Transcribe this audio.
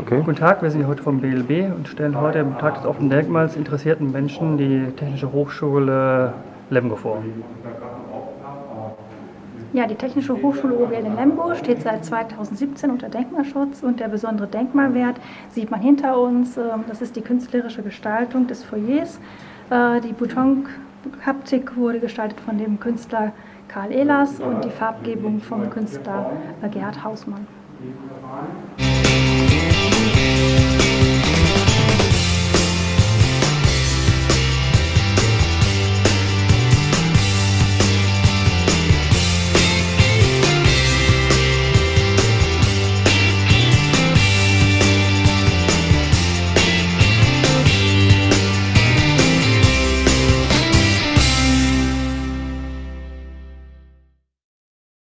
Okay. Guten Tag, wir sind hier heute vom BLB und stellen heute am Tag des offenen Denkmals interessierten Menschen die Technische Hochschule Lemgo vor. Ja, die Technische Hochschule OWL in Lemgo steht seit 2017 unter Denkmalschutz und der besondere Denkmalwert sieht man hinter uns. Ähm, das ist die künstlerische Gestaltung des Foyers. Äh, die Boutonkaptik wurde gestaltet von dem Künstler Karl Ehlers und die Farbgebung vom Künstler äh, Gerhard Hausmann.